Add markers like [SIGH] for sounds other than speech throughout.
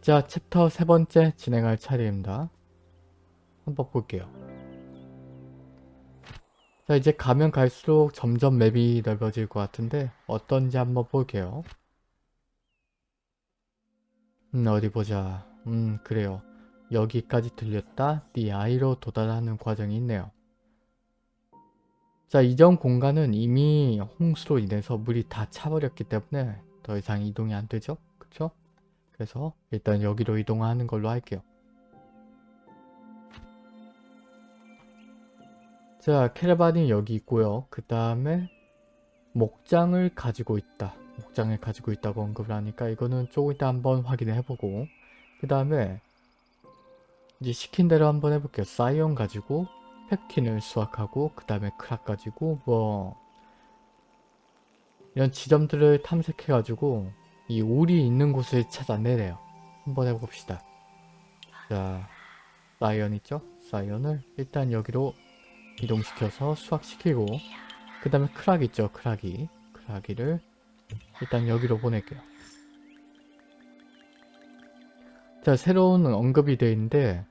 자, 챕터 세 번째 진행할 차례입니다. 한번 볼게요. 자, 이제 가면 갈수록 점점 맵이 넓어질 것 같은데 어떤지 한번 볼게요. 음, 어디 보자. 음, 그래요. 여기까지 들렸다. 네 아이로 도달하는 과정이 있네요. 자, 이전 공간은 이미 홍수로 인해서 물이 다 차버렸기 때문에 더 이상 이동이 안 되죠? 그쵸? 그래서 일단 여기로 이동하는 걸로 할게요. 자, 캐러반이 여기 있고요. 그 다음에 목장을 가지고 있다. 목장을 가지고 있다고 언급을 하니까 이거는 조금 이따 한번 확인을 해보고 그 다음에 이제 시킨 대로 한번 해볼게요. 사이언 가지고 펩킨을 수확하고 그 다음에 크락 가지고 뭐 이런 지점들을 탐색해 가지고 이 올이 있는 곳을 찾아내래요. 한번 해봅시다. 자, 사이언 있죠? 사이언을 일단 여기로 이동시켜서 수확시키고 그 다음에 크락 있죠? 크락이 크락이를 일단 여기로 보낼게요. 자, 새로운 언급이 되어 있는데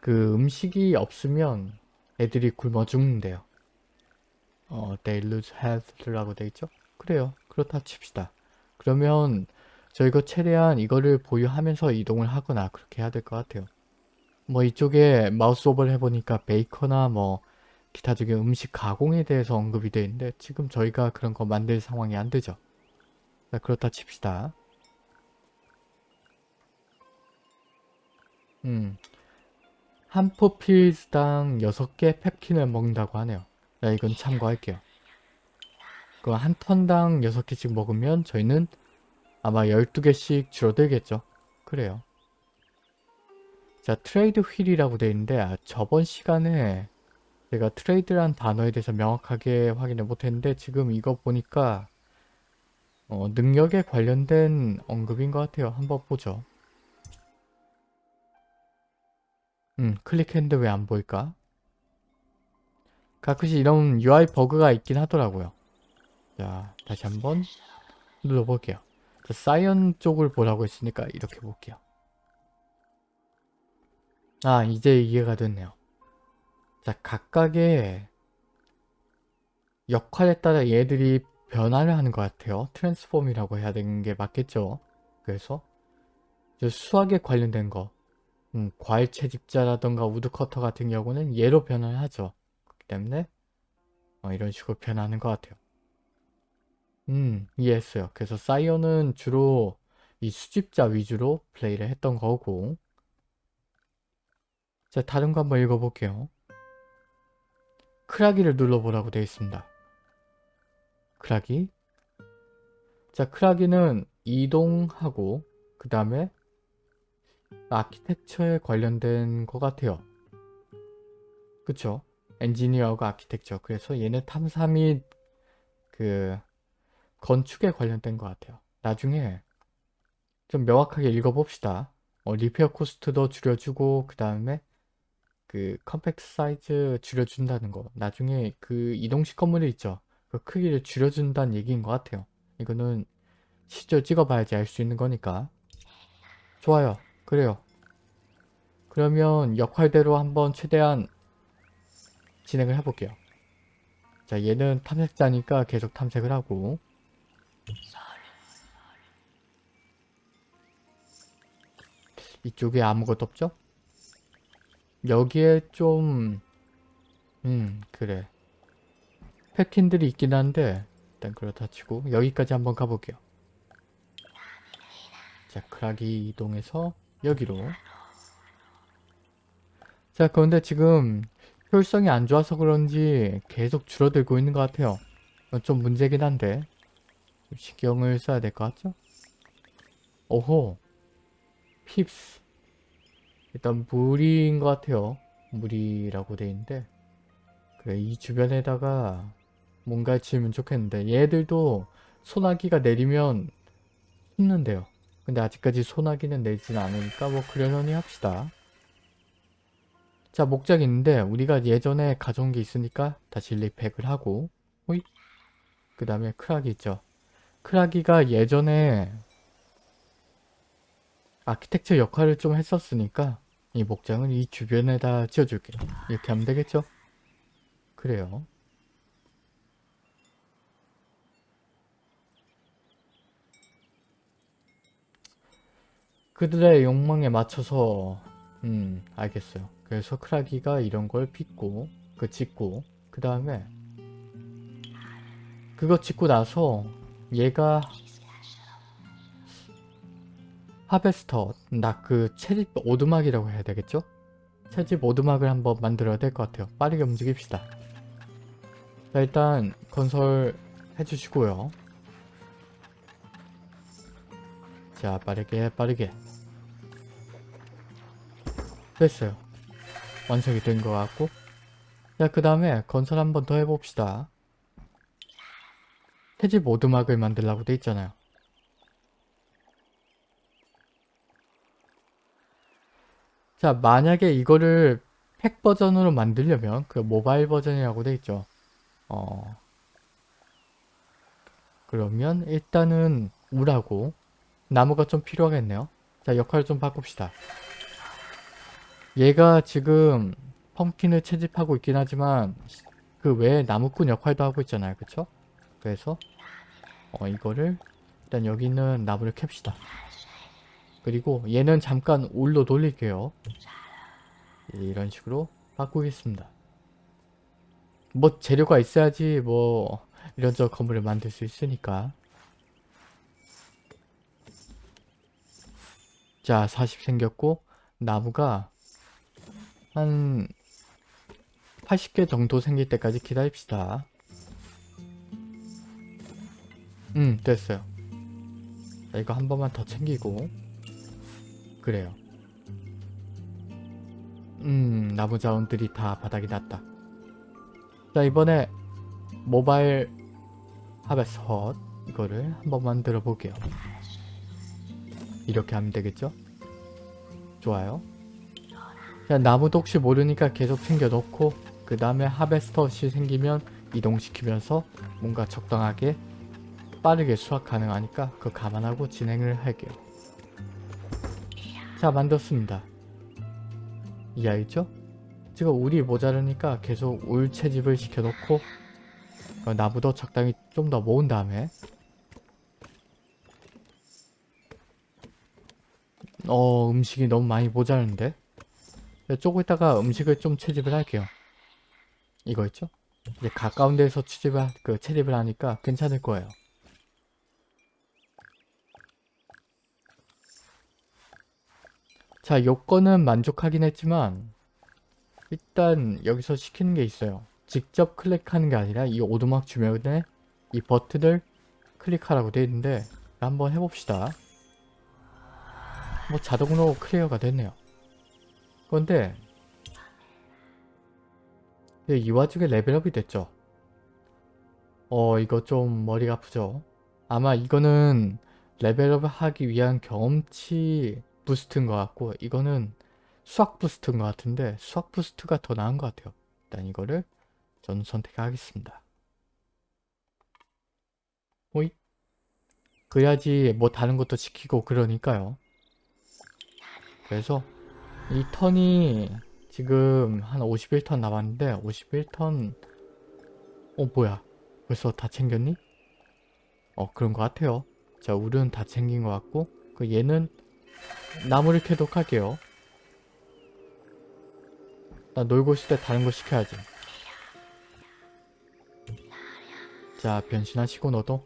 그 음식이 없으면 애들이 굶어 죽는데요. 어, they lose health라고 되어 있죠? 그래요. 그렇다 칩시다. 그러면 저희가 최대한 이거를 보유하면서 이동을 하거나 그렇게 해야 될 것 같아요. 뭐 이쪽에 마우스 오버를 해보니까 베이커나 뭐 기타 중에 음식 가공에 대해서 언급이 되어 있는데 지금 저희가 그런 거 만들 상황이 안 되죠. 자, 그렇다 칩시다. 음, 한 pupils당 6개 pumpkin을 먹는다고 하네요. 자, 이건 참고할게요. 그 한 턴당 6개씩 먹으면 저희는 아마 12개씩 줄어들겠죠. 그래요. 자, trade wheel이라고 되어 있는데 아, 저번 시간에 제가 trade란 단어에 대해서 명확하게 확인을 못했는데 지금 이거 보니까 어, 능력에 관련된 언급인 것 같아요. 한번 보죠. 음, 클릭했는데 왜 안 보일까? 가끔씩 이런 UI 버그가 있긴 하더라고요. 자, 다시 한번 눌러볼게요. 자, 사이언 쪽을 보라고 했으니까 이렇게 볼게요. 아, 이제 이해가 됐네요. 자, 각각의 역할에 따라 얘들이 변화를 하는 것 같아요. transform이라고 해야 되는 게 맞겠죠? 그래서 수학에 관련된 거 음, 과일 채집자라던가 우드커터 같은 경우는 얘로 변화를 하죠. 그렇기 때문에 어, 이런 식으로 변하는 것 같아요. 음, 이해했어요. 그래서 사이언은 주로 이 수집자 위주로 플레이를 했던 거고 자, 다른 거 한번 읽어볼게요. 크라기를 눌러보라고 되어 있습니다. 크라기 자, 크라기는 이동하고 그 다음에 아키텍처에 관련된 것 같아요. 그쵸? 엔지니어가 아키텍처. 그래서 얘는 탐사 및 그 건축에 관련된 것 같아요. 나중에 좀 명확하게 읽어봅시다. 어, repair cost도 줄여주고 그 다음에 그 compact size 줄여준다는 거. 나중에 그 이동식 건물이 있죠. 그 크기를 줄여준다는 얘기인 것 같아요. 이거는 실제로 찍어봐야지 알 수 있는 거니까. 좋아요. 그래요. 그러면 역할대로 한번 최대한 진행을 해볼게요. 자 얘는 탐색자니까 계속 탐색을 하고 이쪽에 아무것도 없죠? 여기에 좀... 음 그래 패킨들이 있긴 한데 일단 그렇다 치고 여기까지 한번 가볼게요. 자 크락이 이동해서 여기로 자 그런데 지금 효율성이 안 좋아서 그런지 계속 줄어들고 있는 것 같아요. 좀 문제긴 한데 신경을 써야 될 것 같죠? 오호 핍스 일단 물인 것 같아요. 물이라고 돼 있는데 그래 이 주변에다가 뭔가 지으면 좋겠는데 얘들도 소나기가 내리면 숨는데요. 근데 아직까지 소나기는 내리진 않으니까 뭐 그러려니 합시다. 자 목적이 있는데 우리가 예전에 가져온 게 있으니까 다시 리팩을 하고 호잇 그 다음에 크라기 있죠. 크라기가 예전에 아키텍처 역할을 좀 했었으니까 이 목장은 이 주변에다 지어줄게. 이렇게 하면 되겠죠? 그래요. 그들의 욕망에 맞춰서 음 알겠어요. 그래서 크라기가 이런 걸 빚고 그 짓고 그 다음에 그거 짓고 나서 얘가 하베스터 나 그 채집 오두막이라고 해야 되겠죠? 채집 오두막을 한번 만들어야 될 것 같아요. 빠르게 움직입시다. 자 일단 건설 해주시고요. 자 빠르게 빠르게 됐어요. 완성이 된 것 같고 자 그 다음에 건설 한번 더 해봅시다. 채집 오두막을 만들라고 돼 있잖아요. 자 만약에 이거를 팩 버전으로 만들려면 그 모바일 버전이라고 돼 있죠. 어 그러면 일단은 우라고 나무가 좀 필요하겠네요. 자 역할을 좀 바꿉시다. 얘가 지금 펌킨을 채집하고 있긴 하지만 그 외에 나무꾼 역할도 하고 있잖아요. 그쵸? 그래서 어 이거를 일단 여기 있는 나무를 캡시다. 그리고 얘는 잠깐 올로 돌릴게요. 이런 식으로 바꾸겠습니다. 뭐 재료가 있어야지 뭐 이런저런 건물을 만들 수 있으니까 자 40 생겼고 나무가 한 80개 정도 생길 때까지 기다립시다. 음 됐어요. 자, 이거 한 번만 더 챙기고 그래요. 음 나무 자원들이 다 바닥이 났다. 자 이번에 모바일 하베스 헛 이거를 한 번 만 들어 볼게요. 이렇게 하면 되겠죠? 좋아요. 자 나무도 혹시 모르니까 계속 챙겨 놓고 그 다음에 하베스터 시 생기면 이동시키면서 뭔가 적당하게 빠르게 수확 가능하니까 그거 감안하고 진행을 할게요. 자 만들었습니다. 이해했죠? 지금 울이 모자르니까 계속 울 채집을 시켜놓고 어, 나무도 적당히 좀 더 모은 다음에 어 음식이 너무 많이 모자른데 조금 있다가 음식을 좀 채집을 할게요. 이거 있죠? 이제 가까운 데서 채집을, 하- 그 채집을 하니까 괜찮을 거예요. 자, 요건은 만족하긴 했지만 일단 여기서 시키는 게 있어요. 직접 클릭하는 게 아니라 이 오두막 주변에 이 버튼을 클릭하라고 되어 있는데 한번 해봅시다. 뭐 자동으로 clear가 됐네요. 그런데 이 와중에 level up이 됐죠. 어 이거 좀 머리가 아프죠. 아마 이거는 level up을 하기 위한 경험치 boost인 것 같고 이거는 수확 boost인 것 같은데 수확 boost가 더 나은 것 같아요. 일단 이거를 저는 선택하겠습니다. 호이 그래야지 뭐 다른 것도 시키고 그러니까요. 그래서 이 턴이 지금 한 51턴 남았는데 51턴 어 뭐야 벌써 다 챙겼니? 어 그런 것 같아요. 자 울은 다 챙긴 것 같고 그 얘는 나무를 캐도록 할게요. 나 놀고 있을 때 다른 거 시켜야지. 자 변신하시고 너도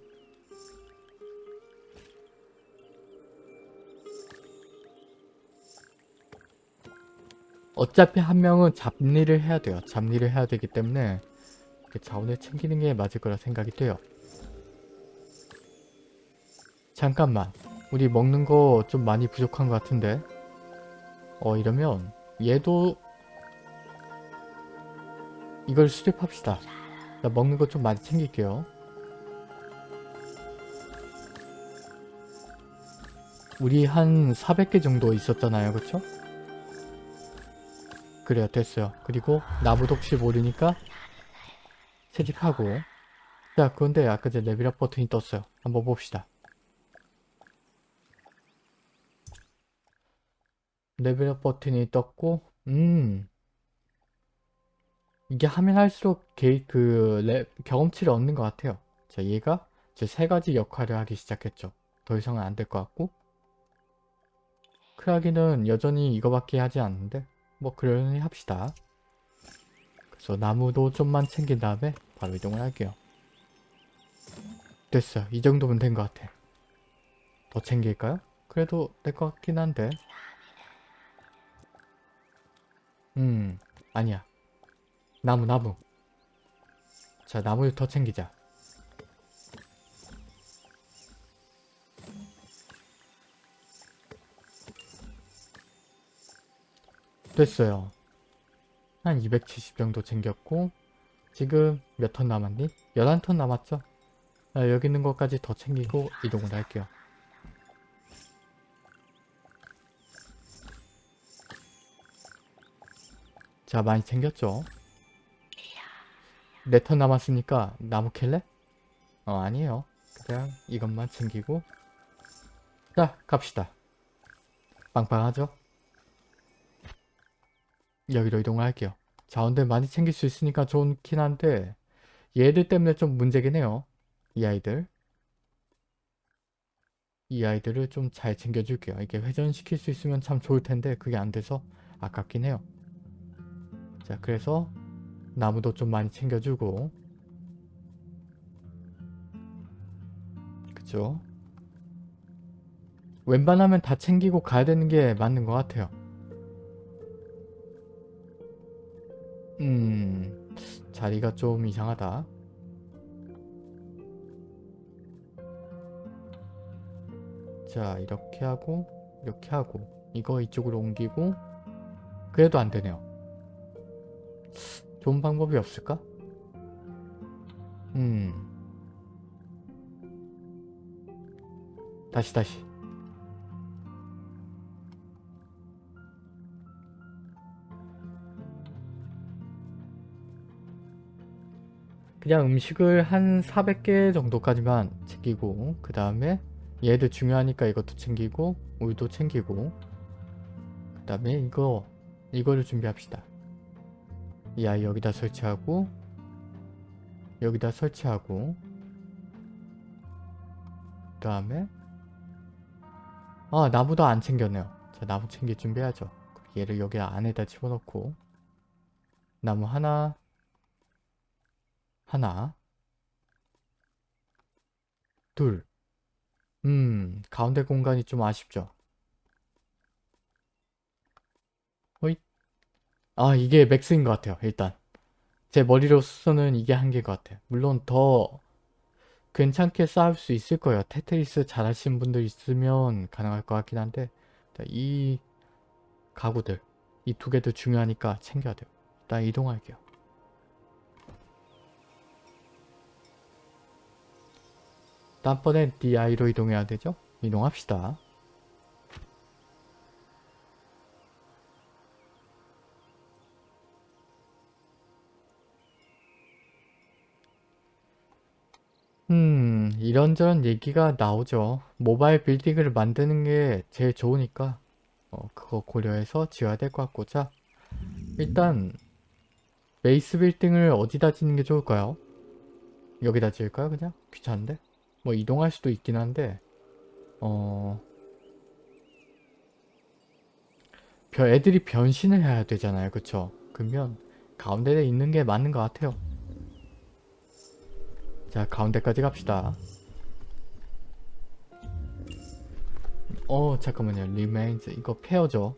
어차피 한 명은 잡일을 해야 돼요. 잡일을 해야 되기 때문에 그 자원을 챙기는 게 맞을 거라 생각이 돼요. 잠깐만. 우리 먹는 거 좀 많이 부족한 것 같은데. 어 이러면 얘도 이걸 수립합시다. 자, 먹는 거 좀 많이 챙길게요. 우리 한 400개 정도 있었잖아요. 그쵸? 그래요 됐어요 그리고 나무도 혹시 모르니까 채집하고 자 그런데 아까 전 레벨업 버튼이 떴어요 한번 봅시다 레벨업 버튼이 떴고 음 이게 하면 할수록 게, 그 레, 경험치를 얻는 것 같아요. 자 얘가 이제 세 가지 역할을 하기 시작했죠. 더 이상은 안 될 것 같고 크라기는 여전히 이거밖에 하지 않는데 뭐 그러니 합시다. 그래서 나무도 좀만 챙긴 다음에 바로 이동을 할게요. 됐어요. 이 정도면 된 것 같아. 더 챙길까요? 그래도 될 것 같긴 한데 음 아니야. 나무 나무. 자 나무를 더 챙기자. 됐어요. 한 270 정도 챙겼고 지금 몇 턴 남았니? 11턴 남았죠? 아, 여기 있는 것까지 더 챙기고 이동을 할게요 자 많이 챙겼죠? 네턴 남았으니까 나무 캘래? 어 아니에요. 그냥 이것만 챙기고. 자 갑시다. 빵빵하죠? 여기로 이동을 할게요. 자원들 많이 챙길 수 있으니까 좋긴 한데 얘들 때문에 좀 문제긴 해요. 이 아이들. 이 아이들을 좀 잘 챙겨줄게요. 이게 회전시킬 수 있으면 참 좋을 텐데 그게 안 돼서 아깝긴 해요 자 그래서 나무도 좀 많이 챙겨주고. 그쵸? 웬만하면 다 챙기고 가야 되는 게 맞는 것 같아요. 음 자리가 좀 이상하다. 자 이렇게 하고 이렇게 하고 이거 이쪽으로 옮기고 그래도 안 되네요 좋은 방법이 없을까? 음. 다시 다시. 그냥 음식을 한 400개 정도까지만 챙기고 그 다음에 얘들 중요하니까 이것도 챙기고 우유도 챙기고 그 다음에 이거 이거를 준비합시다 이 아이 여기다 설치하고 여기다 설치하고 그 다음에 아 나무도 안 챙겼네요. 자 나무 챙길 준비하죠. 얘를 여기 안에다 집어넣고 나무 하나 하나 둘. 음, 가운데 공간이 좀 아쉽죠. 어이? 아, 이게 max인 것 같아요, 일단. 제 머리로서는 이게 한계인 것 같아요. 물론 더 괜찮게 쌓을 수 있을 거예요. 테트리스 잘하시는 분들 있으면 가능할 것 같긴 한데 이 가구들, 이 두 개도 중요하니까 챙겨야 돼요. 일단 이동할게요. 다음번엔 DI로 이동해야 되죠? 이동합시다. 음 이런저런 얘기가 나오죠. 모바일 빌딩을 만드는 게 제일 좋으니까 어, 그거 고려해서 지어야 될 것 같고 자 일단 베이스 빌딩을 어디다 짓는 게 좋을까요? 여기다 지을까요 그냥? 귀찮은데? 뭐 이동할 수도 있긴 한데 어 애들이 변신을 해야 되잖아요 그쵸 그러면 가운데 에 있는 게 맞는 것 같아요 자 가운데까지 갑시다. 어 잠깐만요. remains. 이거 페어죠?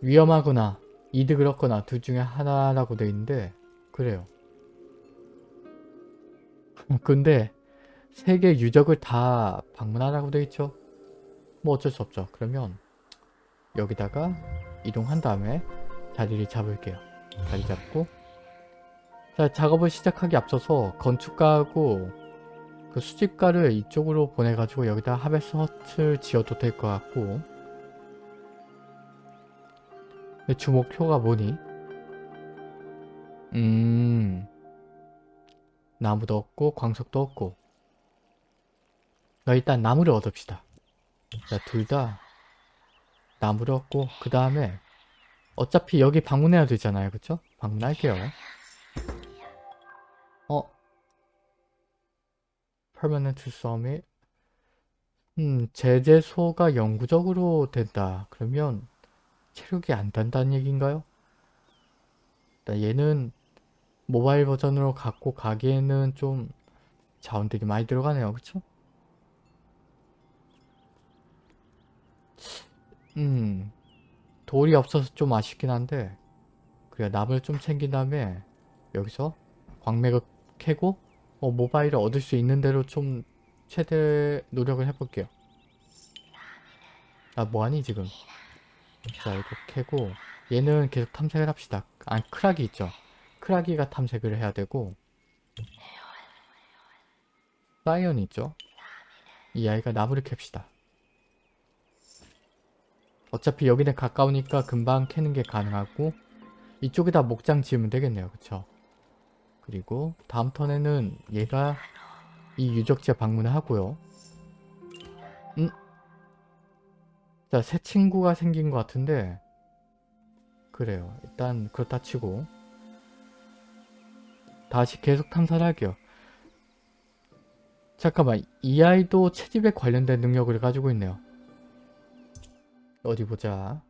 위험하거나. 이득을 얻거나. 둘 중에 하나라고 되어 있는데 그래요. [LAUGHS] 근데 세계 유적을 다 방문하라고 되어 있죠? 뭐 어쩔 수 없죠. 그러면 여기다가 이동한 다음에 자리를 잡을게요. 자리 잡고 자 작업을 시작하기 앞서서 건축가하고 그 수집가를 이쪽으로 보내가지고 여기다 하베스 허트를 지어도 될 것 같고 주목표가 뭐니? 음... 나무도 없고 광석도 없고 나 일단 나무를 얻읍시다 자, 둘다 나무를 얻고 그 다음에 어차피 여기 방문해야 되잖아요. 그쵸? 방문할게요. Permanent Summit 음, 제재소가 영구적으로 된다. 그러면 체력이 안 단다는 얘기인가요? 일단 얘는 모바일 버전으로 갖고 가기에는 좀 자원들이 많이 들어가네요. 그쵸? 음, 돌이 없어서 좀 아쉽긴 한데 그래 나무를 좀 챙긴 다음에 여기서 광맥을 캐고 어, 모바일을 얻을 수 있는 대로 좀 최대 노력을 해볼게요. 아 뭐하니 지금? 자 이거 캐고 얘는 계속 탐색을 합시다. 아 크라기 있죠? 크라기가 탐색을 해야 되고 사이언 있죠? 이 아이가 나무를 캡시다. 어차피 여기는 가까우니까 금방 캐는 게 가능하고 이쪽에다 목장 지으면 되겠네요. 그쵸? 그리고 다음 턴에는 얘가 이 유적지에 방문을 하고요. 음? 자, 새 친구가 생긴 것 같은데 그래요. 일단 그렇다 치고 다시 계속 탐사를 할게요. 잠깐만, 이 아이도 채집에 관련된 능력을 가지고 있네요. 어디 보자.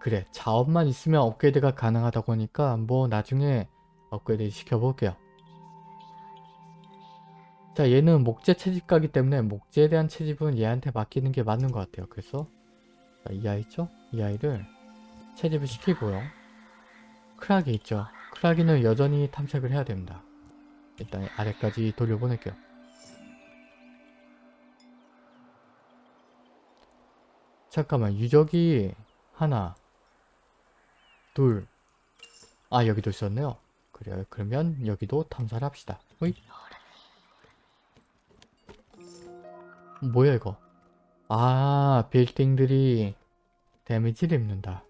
그래, 자원만 있으면 업그레이드가 가능하다고 하니까 뭐 나중에 업그레이드 시켜볼게요. 자, 얘는 목재 채집가기 때문에 목재에 대한 채집은 얘한테 맡기는 게 맞는 것 같아요. 그래서 자, 이 아이 있죠? 이 아이를 채집을 시키고요. 크라기 있죠? 크라기는 여전히 탐색을 해야 됩니다. 일단 아래까지 돌려보낼게요. 잠깐만 유적이 하나 둘 아 여기도 있었네요. 그래요. 그러면 여기도 탐사를 합시다. 호잇. 뭐야 이거 아 빌딩들이 데미지를 입는다.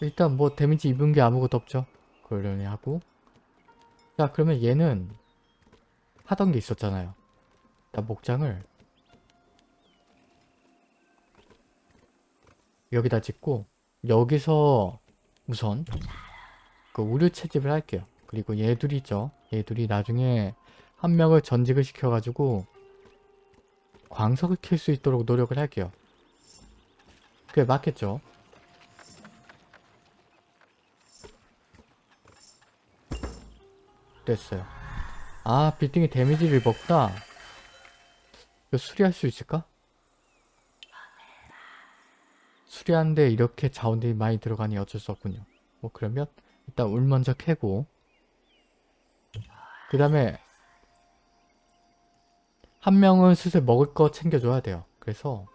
일단 뭐 데미지 입은 게 아무것도 없죠. 그러려니 하고 자 그러면 얘는 하던 게 있었잖아요. 자 목장을 여기다 짓고 여기서 우선 그 우류 채집을 할게요. 그리고 얘둘이 있죠. 얘둘이 나중에 한 명을 전직을 시켜가지고 광석을 킬 수 있도록 노력을 할게요. 그게 맞겠죠? 됐어요. 아 빌딩이 데미지를 입었다. 이거 수리할 수 있을까? 수리하는데 이렇게 자원들이 많이 들어가니 어쩔 수 없군요. 뭐 그러면 일단 울 먼저 캐고 그 다음에 한 명은 슬슬 먹을 거 챙겨줘야 돼요. 그래서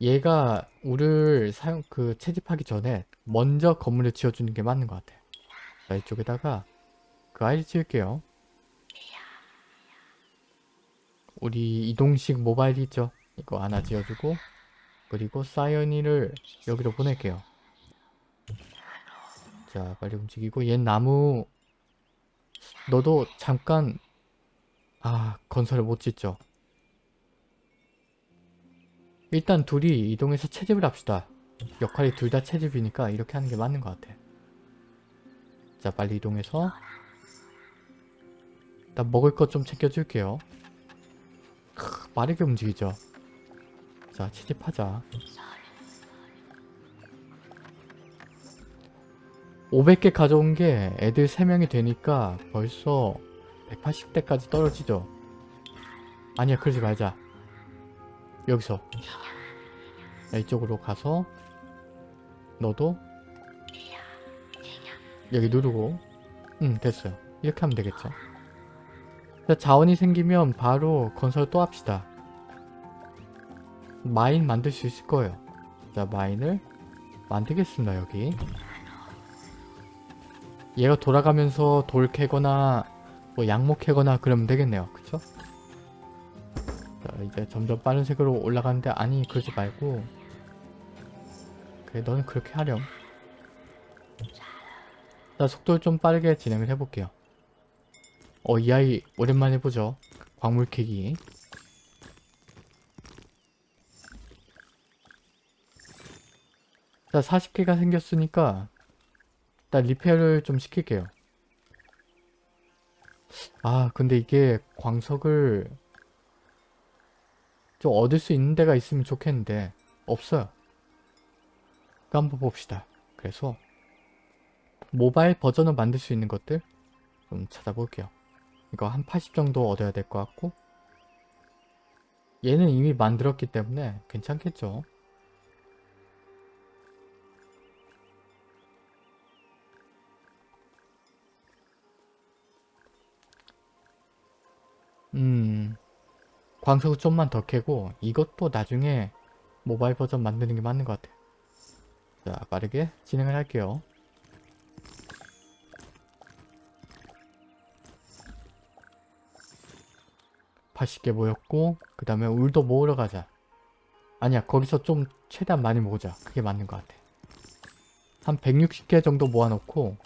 얘가 울을 사용 그 채집하기 전에 먼저 건물을 지어주는 게 맞는 것 같아요. 자 이쪽에다가 그 아이를 지을게요. 우리 이동식 모바일 있죠? 이거 하나 지어주고 그리고 사이언이를 여기로 보낼게요. 자 빨리 움직이고 얘 나무 너도 잠깐 아 건설을 못 짓죠. 일단 둘이 이동해서 채집을 합시다. 역할이 둘 다 채집이니까 이렇게 하는 게 맞는 것 같아. 자 빨리 이동해서 일단 먹을 것 좀 챙겨줄게요. 크, 빠르게 움직이죠. 자 채집하자. 500개 가져온 게 애들 3명이 되니까 벌써 180대까지 떨어지죠. 아니야 그러지 말자. 여기서 야, 이쪽으로 가서 너도 여기 누르고 응 됐어요. 이렇게 하면 되겠죠. 자, 자원이 생기면 바로 건설 또 합시다. 마인 만들 수 있을 거예요. 자 마인을 만들겠습니다 여기. 얘가 돌아가면서 돌 캐거나 뭐 양목 캐거나 그러면 되겠네요. 그쵸? 자 이제 점점 빠른 색으로 올라가는데 아니 그러지 말고 그래 너는 그렇게 하렴. 자, 속도를 좀 빠르게 진행을 해볼게요. 어, 이 아이 오랜만에 보죠. 광물 캐기. 자, 40개가 생겼으니까 일단 리페어를 좀 시킬게요. 아, 근데 이게 광석을 좀 얻을 수 있는 데가 있으면 좋겠는데 없어요. 그 한번 봅시다. 그래서 모바일 버전을 만들 수 있는 것들 좀 찾아볼게요. 이거 한 80 정도 얻어야 될 것 같고 얘는 이미 만들었기 때문에 괜찮겠죠. 음 광석을 좀만 더 캐고 이것도 나중에 모바일 버전 만드는 게 맞는 것 같아요. 자 빠르게 진행을 할게요. (80개) 모였고 그 다음에 울도 모으러 가자 아니야 거기서 좀 최대한 많이 모으자 그게 맞는 것 같아 한 160개 정도 모아놓고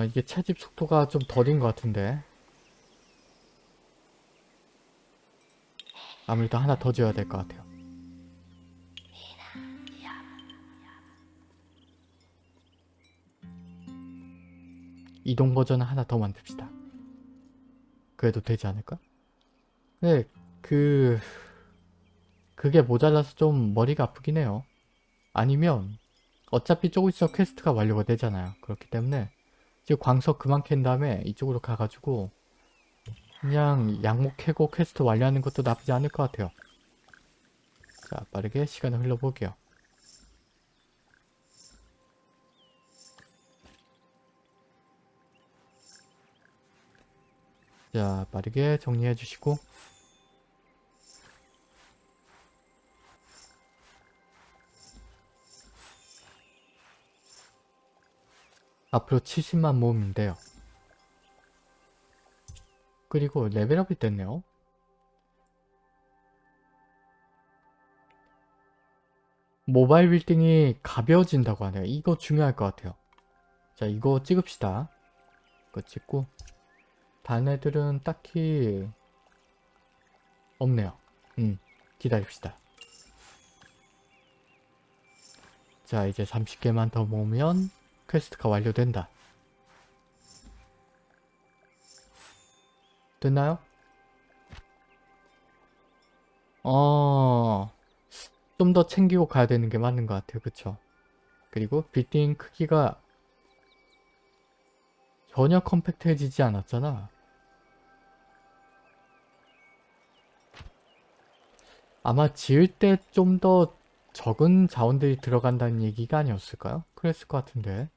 아 이게 채집 속도가 좀 더딘 것 같은데 아무래도 하나 더 지어야 될 것 같아요 이동 버전을 하나 더 만듭시다 그래도 되지 않을까? 네, 그... 그게 모자라서 좀 머리가 아프긴 해요 아니면 어차피 조금 있어 quest가 완료가 되잖아요. 그렇기 때문에 지금 광석 그만 캔 다음에 이쪽으로 가가지고 그냥 양목 캐고 퀘스트 완료하는 것도 나쁘지 않을 것 같아요. 자 빠르게 시간을 흘려볼게요. 자 빠르게 정리해 주시고 앞으로 70만 모으면 돼요. 그리고 레벨업이 됐네요. 모바일 빌딩이 가벼워진다고 하네요. 이거 중요할 것 같아요. 자 이거 찍읍시다. 이거 찍고 다른 애들은 딱히 없네요. 음 기다립시다. 자 이제 30개만 더 모으면 quest가 완료된다. 됐나요? 어... 좀 더 챙기고 가야 되는 게 맞는 것 같아요. 그쵸? 그리고 빌딩 크기가 전혀 compact해지지 않았잖아. 아마 지을 때 좀 더 적은 자원들이 들어간다는 얘기가 아니었을까요? 그랬을 것 같은데.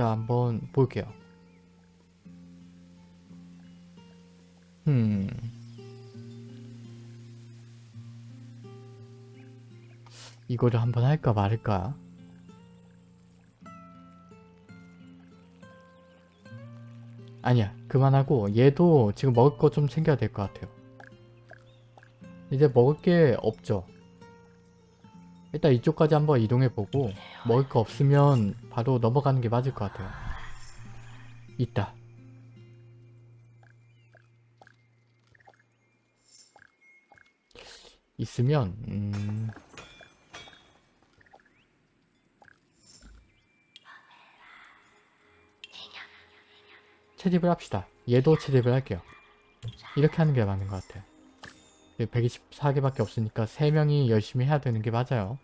자 한번 볼게요. 음 이거를 한번 할까 말을까? 아니야 그만하고 얘도 지금 먹을 거 좀 챙겨야 될 것 같아요. 이제 먹을 게 없죠. 일단 이쪽까지 한번 이동해보고 먹을 거 없으면 바로 넘어가는 게 맞을 것 같아요. 있다. 있으면 음... 채집을 합시다. 얘도 채집을 할게요. 이렇게 하는 게 맞는 것 같아요. 124개밖에 없으니까 3명이 열심히 해야 되는 게 맞아요.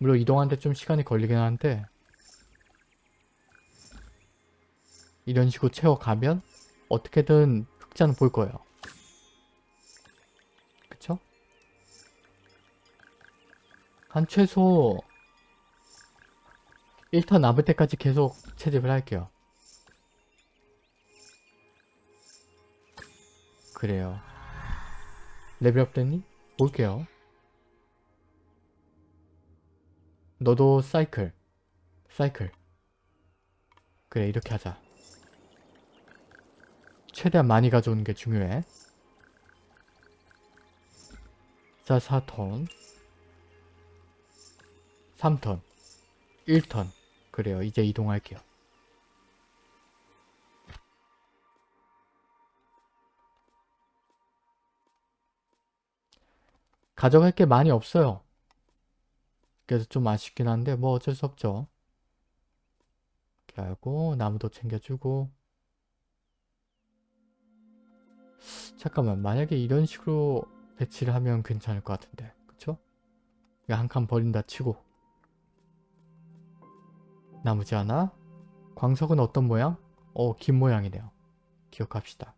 물론 이동하는데 좀 시간이 걸리긴 하는데 이런 식으로 채워가면 어떻게든 흑자는 볼 거예요. 그쵸? 한 최소 1턴 남을 때까지 계속 채집을 할게요. 그래요. 레벨업 됐니? 볼게요. 너도 사이클. 사이클. 그래 이렇게 하자. 최대한 많이 가져오는 게 중요해. 자 4톤 3톤 1톤 그래요 이제 이동할게요. 가져갈 게 많이 없어요. 그래서 좀 아쉽긴 한데 뭐 어쩔 수 없죠. 이렇게 하고 나무도 챙겨주고 잠깐만 만약에 이런 식으로 배치를 하면 괜찮을 것 같은데 그쵸? 한 칸 버린다 치고 나무지 하나 광석은 어떤 모양? 어, 긴 모양이네요. 기억합시다.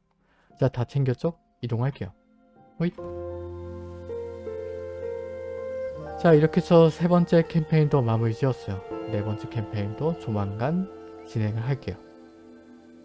자, 다 챙겼죠? 이동할게요. 호잇. 자, 이렇게 해서 세 번째 캠페인도 마무리 지었어요. 네 번째 캠페인도 조만간 진행을 할게요.